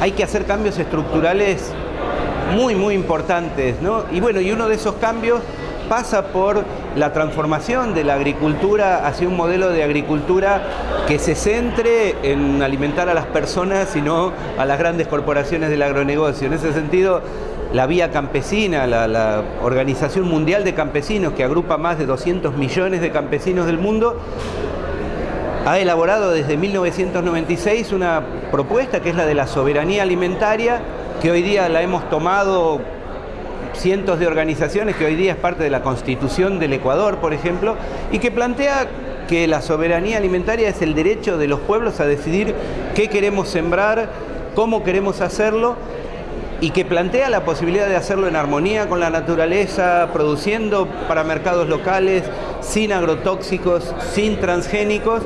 hay que hacer cambios estructurales muy, muy importantes. ¿no? Y bueno, y uno de esos cambios pasa por la transformación de la agricultura hacia un modelo de agricultura que se centre en alimentar a las personas y no a las grandes corporaciones del agronegocio. En ese sentido, la Vía Campesina, la, la, Organización Mundial de Campesinos, que agrupa más de 200 millones de campesinos del mundo, ha elaborado desde 1996 una propuesta que es la de la soberanía alimentaria, que hoy día la hemos tomado cientos de organizaciones, que hoy día es parte de la Constitución del Ecuador, por ejemplo, y que plantea que la soberanía alimentaria es el derecho de los pueblos a decidir qué queremos sembrar, cómo queremos hacerlo, y que plantea la posibilidad de hacerlo en armonía con la naturaleza, produciendo para mercados locales, sin agrotóxicos, sin transgénicos.